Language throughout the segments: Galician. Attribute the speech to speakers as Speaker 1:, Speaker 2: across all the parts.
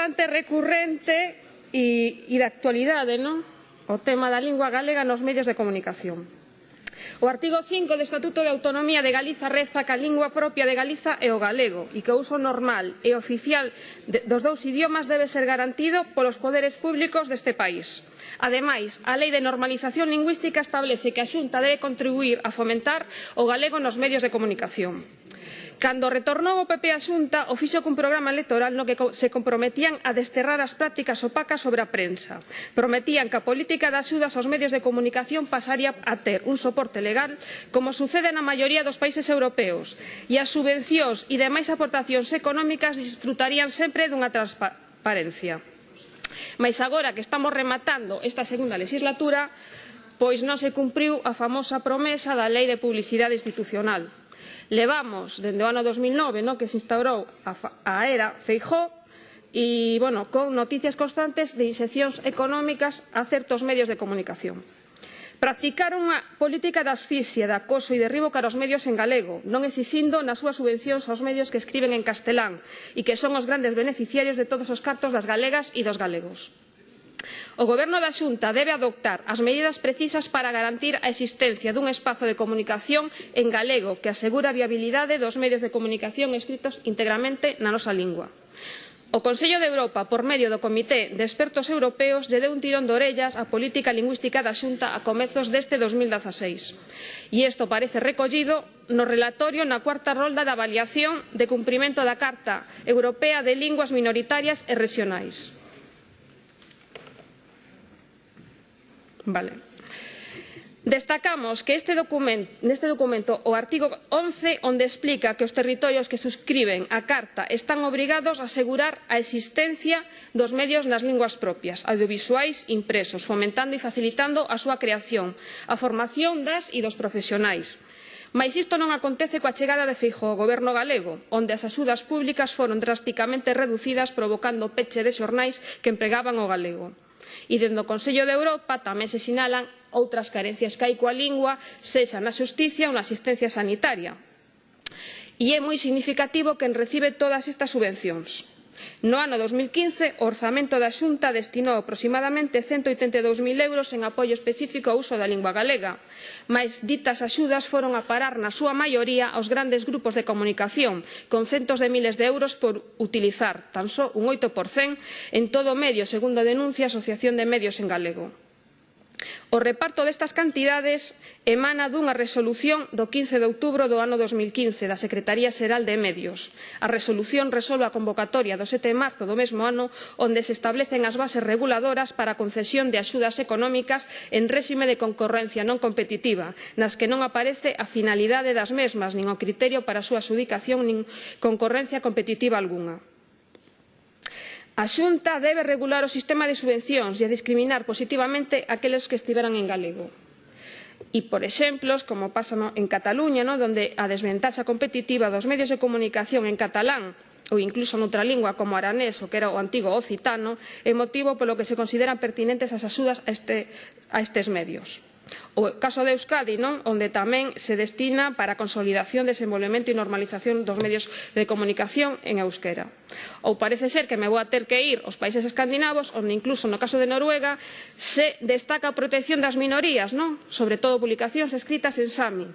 Speaker 1: bastante recurrente e, e de actualidade, non? o tema da lingua galega nos medios de comunicación. O artigo 5 do Estatuto de Autonomía de Galiza reza que a lingua propia de Galiza é o galego e que o uso normal e oficial dos dous idiomas debe ser garantido polos poderes públicos deste país. Ademais, a Lei de Normalización Lingüística establece que a Xunta debe contribuir a fomentar o galego nos medios de comunicación. Cando retornou o PP á Xunta, o fixo cun programa electoral no que se comprometían a desterrar as prácticas opacas sobre a prensa. Prometían que a política de axudas aos medios de comunicación pasaría a ter un soporte legal, como sucede na maioría dos países europeos, e as subvencións e demais aportacións económicas disfrutarían sempre dunha transparencia. Mais agora que estamos rematando esta segunda legislatura, pois non se cumpriu a famosa promesa da Lei de Publicidade Institucional Levamos dende o ano 2009, no, que se instaurou a, a era Feijó, e, bueno, con noticias constantes de inxeccións económicas a certos medios de comunicación. Practicar unha política de asfixia, de acoso e derribo cara aos medios en galego, non exixindo nas súas subvencións aos medios que escriben en castelán e que son os grandes beneficiarios de todos os cartos das galegas e dos galegos. O Goberno da Xunta debe adoptar as medidas precisas para garantir a existencia dun espazo de comunicación en galego que asegure a viabilidade dos medios de comunicación escritos íntegramente na nosa lingua. O Consello de Europa, por medio do Comité de Expertos Europeos, lle deu un tirón de orellas á política lingüística da Xunta a comezos deste 2016. E isto parece recollido no relatorio na cuarta rolda da avaliación de cumprimento da Carta Europea de Linguas Minoritarias e Regionais. Vale. Destacamos que este documento, neste documento o artigo 11 onde explica que os territorios que suscriben a Carta están obrigados a asegurar a existencia dos medios nas linguas propias, audiovisuais impresos, fomentando e facilitando a súa creación, a formación das e dos profesionais. Mais isto non acontece coa chegada de Feijóo ao goberno galego, onde as axudas públicas foron drasticamente reducidas provocando o peche de xornais que empregaban o galego. E dentro do Consello de Europa tamén se sinalan outras carencias que hai coa lingua, sexa na xusticia ou na asistencia sanitaria. E é moi significativo quen recibe todas estas subvencións No ano 2015, o orzamento da Xunta destinou aproximadamente 182.000 euros en apoio específico ao uso da lingua galega, mas ditas axudas foron a parar na súa maioría aos grandes grupos de comunicación, con centos de miles de euros por utilizar tan só un 8% en todo o medio, segundo denuncia a Asociación de Medios en Galego. O reparto destas cantidades emana dunha resolución do 15 de outubro do ano 2015 da Secretaría Xeral de Medios. A resolución resolve a convocatoria do 7 de marzo do mesmo ano onde se establecen as bases reguladoras para a concesión de axudas económicas en réxime de concorrencia non competitiva nas que non aparece a finalidade das mesmas nin o criterio para a súa adxudicación nin concorrencia competitiva algunha. A Xunta debe regular o sistema de subvencións e a discriminar positivamente aqueles que estiveran en galego. E, por exemplos, como pasa no, en Cataluña, no, onde a desventaxa competitiva dos medios de comunicación en catalán ou incluso noutra lingua como aranés, o que era o antigo occitano, é motivo polo que se consideran pertinentes as axudas a, este, a estes medios. O caso de Euskadi, non? onde tamén se destina para a consolidación, desenvolvemento e normalización dos medios de comunicación en euskera. Ou parece ser que me vou a ter que ir aos países escandinavos, onde incluso no caso de Noruega se destaca a protección das minorías, non? sobre todo publicacións escritas en Sami,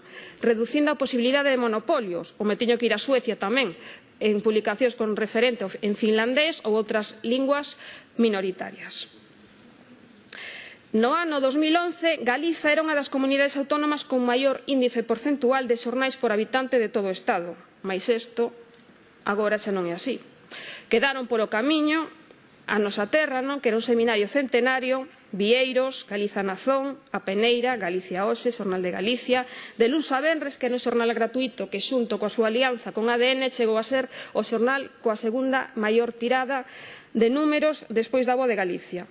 Speaker 1: reducindo a posibilidade de monopolios. Ou me teño que ir a Suecia tamén, en publicacións con referente en finlandés ou outras linguas minoritarias. No ano 2011, Galiza era unha das comunidades autónomas con maior índice porcentual de xornais por habitante de todo o Estado, mais isto agora xa non é así. Quedaron polo camiño a nosa terra, non? que era un seminario centenario, Vieiros, Galiza Nazón, A Peneira, Galicia Oxe, Xornal de Galicia, de Luns a Benres, que era un xornal gratuito que xunto coa súa alianza con ADN chegou a ser o xornal coa segunda maior tirada de números despois da Voz de Galicia.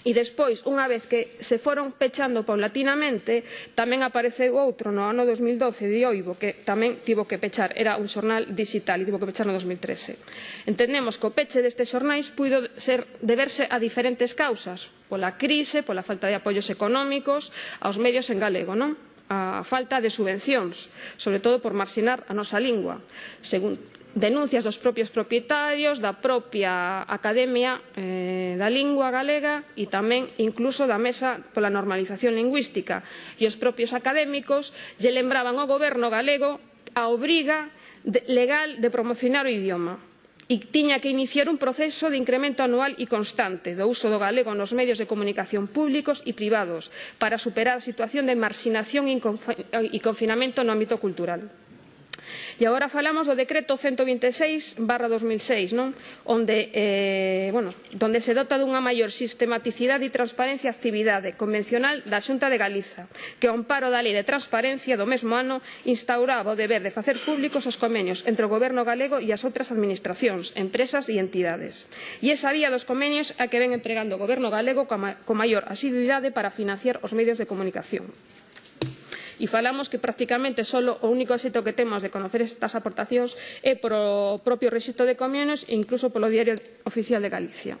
Speaker 1: E despois, unha vez que se foron pechando paulatinamente, tamén apareceu outro no ano 2012 de Oibo, que tamén tivo que pechar, era un xornal digital e tivo que pechar no 2013. Entendemos que o peche destes xornais puido ser deberse a diferentes causas, pola crise, pola falta de apoios económicos, aos medios en galego, non? a falta de subvencións, sobre todo por marxinar a nosa lingua. Según denuncias dos propios propietarios, da propia Academia eh, da Lingua Galega e tamén incluso da Mesa pola Normalización Lingüística. E os propios académicos lle lembraban ao goberno galego a obriga de, legal de promocionar o idioma e tiña que iniciar un proceso de incremento anual e constante do uso do galego nos medios de comunicación públicos e privados para superar a situación de marxinación e confinamento no ámbito cultural. E agora falamos do decreto 126 barra 2006, non? Onde, eh, bueno, donde se dota dunha maior sistematicidade e transparencia a actividade convencional da Xunta de Galiza, que ao amparo da Lei de Transparencia do mesmo ano instauraba o deber de facer públicos os convenios entre o Goberno galego e as outras administracións, empresas e entidades. E esa vía dos convenios a que ven empregando o Goberno galego con maior asiduidade para financiar os medios de comunicación e falamos que prácticamente só o único éxito que temos de conocer estas aportacións é polo propio rexistro de comiones e incluso polo Diario Oficial de Galicia.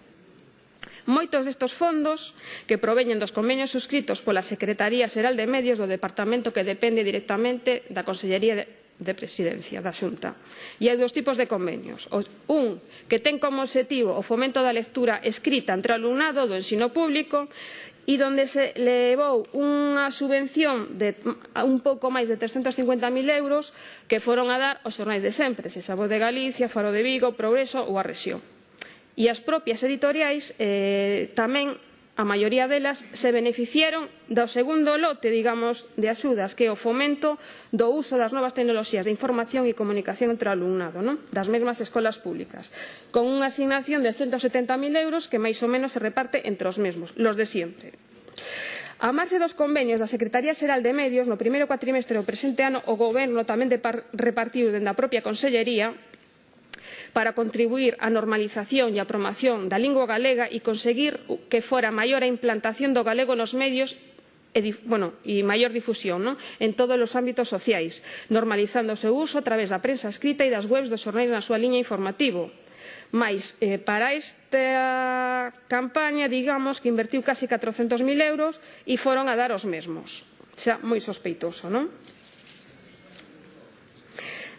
Speaker 1: Moitos destes fondos que proveñen dos convenios suscritos pola Secretaría Xeral de Medios do Departamento que depende directamente da Consellería de de presidencia da Xunta. E hai dous tipos de convenios. Un que ten como objetivo o fomento da lectura escrita entre o alumnado do ensino público e donde se levou unha subvención de un pouco máis de 350.000 euros que foron a dar aos xornais de sempre, se sabo de Galicia, Faro de Vigo, Progreso ou a Rexión. E as propias editoriais eh, tamén a maioría delas se beneficiaron do segundo lote, digamos, de axudas, que é o fomento do uso das novas tecnoloxías de información e comunicación entre o alumnado, non? das mesmas escolas públicas, con unha asignación de 170.000 euros que máis ou menos se reparte entre os mesmos, los de sempre. A marxe dos convenios da Secretaría Xeral de Medios, no primeiro cuatrimestre do presente ano, o Goberno tamén repartiu dende a propia Consellería para contribuir á normalización e á promoción da lingua galega e conseguir que fora maior a implantación do galego nos medios e, bueno, e maior difusión non? en todos os ámbitos sociais, normalizando o seu uso a través da prensa escrita e das webs dos xornais na súa liña informativo. Mais, eh, para esta campaña, digamos, que invertiu casi 400.000 euros e foron a dar os mesmos. Xa moi sospeitoso, non?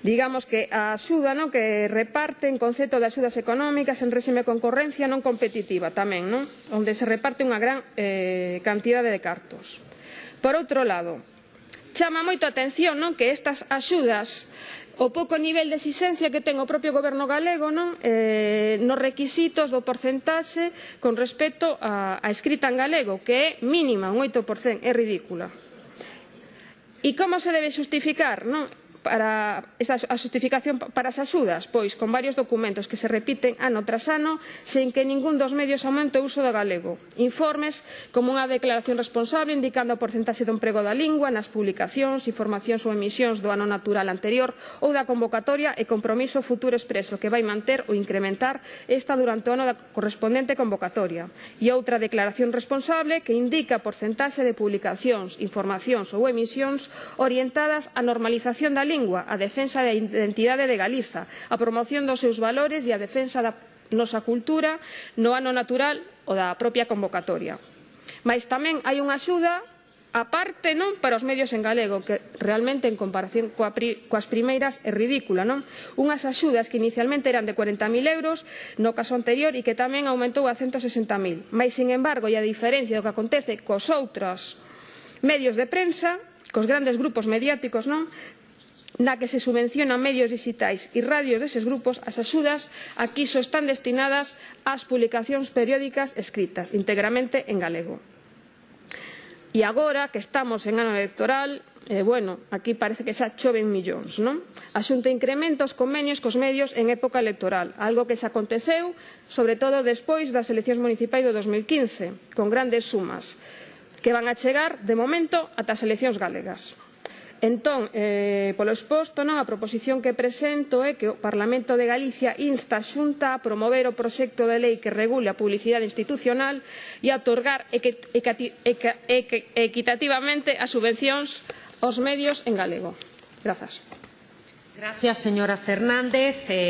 Speaker 1: Digamos que a axuda non que reparten concepto de axudas económicas en réxime concorrencia non competitiva tamén, non? onde se reparte unha gran eh, cantidade de cartos. Por outro lado, chama moito a atención non que estas axudas o pouco nivel de exixencia que ten o propio goberno galego non? Eh, nos requisitos do porcentaxe con respecto a, a escrita en galego, que é mínima, un 8%, é ridícula. E como se debe xustificar? Non? para esta, a xustificación para as axudas, pois con varios documentos que se repiten ano tras ano sen que ningún dos medios aumente o uso do galego. Informes como unha declaración responsable indicando a porcentaxe do emprego da lingua nas publicacións, informacións ou emisións do ano natural anterior ou da convocatoria e compromiso futuro expreso que vai manter ou incrementar esta durante o ano da correspondente convocatoria. E outra declaración responsable que indica a porcentaxe de publicacións, informacións ou emisións orientadas á normalización da lingua lingua, a defensa da identidade de Galiza, a promoción dos seus valores e a defensa da nosa cultura no ano natural ou da propia convocatoria. Mais tamén hai unha axuda a parte non para os medios en galego, que realmente en comparación coa pri, coas primeiras é ridícula, non? Unhas axudas que inicialmente eran de 40.000 euros no caso anterior e que tamén aumentou a 160.000. Mais, sin embargo, e a diferencia do que acontece cos outros medios de prensa, cos grandes grupos mediáticos, non? na que se subvencionan medios digitais e radios deses grupos, as axudas aquí só están destinadas ás publicacións periódicas escritas, íntegramente en galego. E agora que estamos en ano electoral, eh, bueno, aquí parece que xa choven millóns, non? A Xunta incrementa os convenios cos medios en época electoral, algo que xa aconteceu, sobre todo despois das eleccións municipais do 2015, con grandes sumas, que van a chegar, de momento, ata as eleccións galegas. Entón, eh, polo exposto, non, a proposición que presento é que o Parlamento de Galicia insta a Xunta a promover o proxecto de lei que regule a publicidade institucional e a otorgar equitativamente as subvencións aos medios en galego. Grazas.
Speaker 2: Gracias, señora Fernández. Eh...